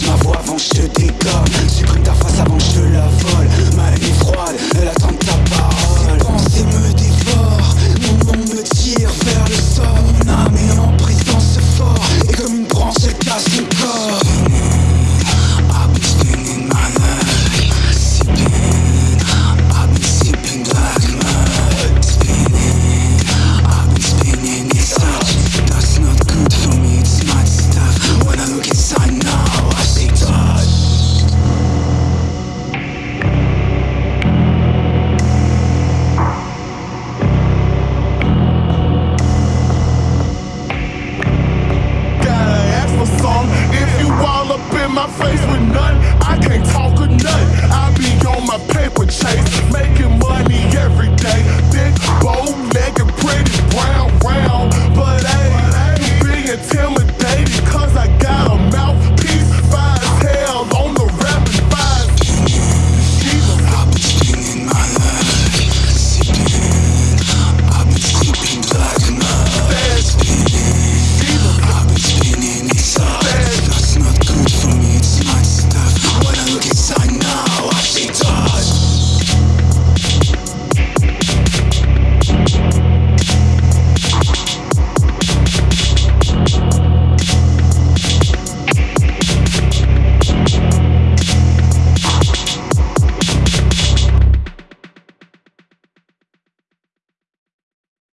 Soit là